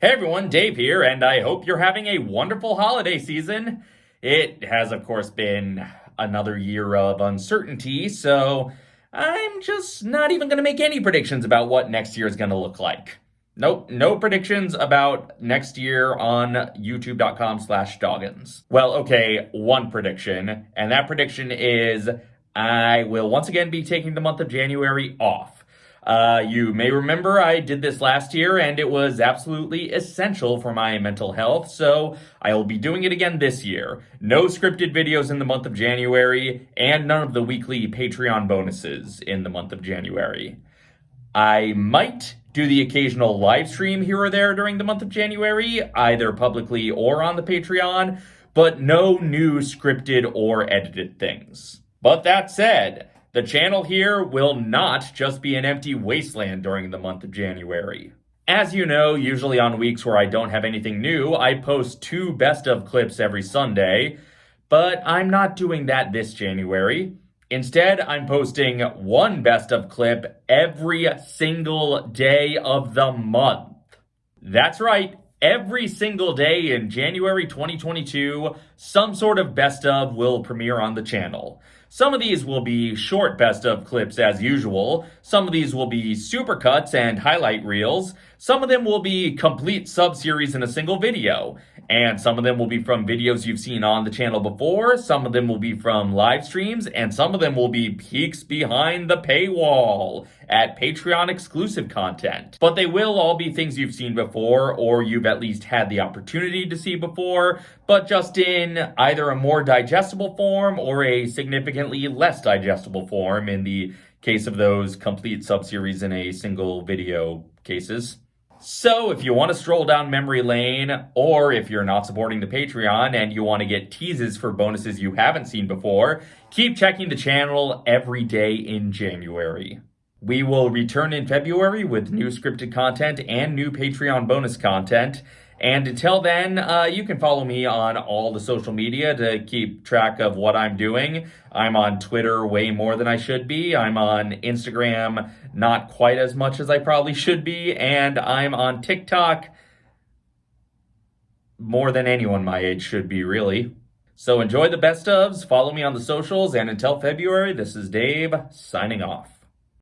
Hey everyone, Dave here, and I hope you're having a wonderful holiday season. It has, of course, been another year of uncertainty, so I'm just not even going to make any predictions about what next year is going to look like. Nope, no predictions about next year on youtube.com slash doggins. Well, okay, one prediction, and that prediction is I will once again be taking the month of January off. Uh, you may remember I did this last year and it was absolutely essential for my mental health, so I will be doing it again this year. No scripted videos in the month of January and none of the weekly Patreon bonuses in the month of January. I might do the occasional live stream here or there during the month of January, either publicly or on the Patreon, but no new scripted or edited things. But that said, the channel here will not just be an empty wasteland during the month of January. As you know, usually on weeks where I don't have anything new, I post two best of clips every Sunday, but I'm not doing that this January. Instead, I'm posting one best of clip every single day of the month. That's right, every single day in January 2022, some sort of best of will premiere on the channel. Some of these will be short best of clips as usual. Some of these will be supercuts and highlight reels. Some of them will be complete sub-series in a single video. And some of them will be from videos you've seen on the channel before. Some of them will be from live streams. And some of them will be peeks behind the paywall at Patreon exclusive content. But they will all be things you've seen before or you've at least had the opportunity to see before, but just in either a more digestible form or a significantly less digestible form in the case of those complete subseries in a single video cases. So if you want to stroll down memory lane, or if you're not supporting the Patreon and you want to get teases for bonuses you haven't seen before, keep checking the channel every day in January. We will return in February with new scripted content and new Patreon bonus content. And until then, uh, you can follow me on all the social media to keep track of what I'm doing. I'm on Twitter way more than I should be. I'm on Instagram not quite as much as I probably should be. And I'm on TikTok more than anyone my age should be, really. So enjoy the best ofs, follow me on the socials, and until February, this is Dave signing off.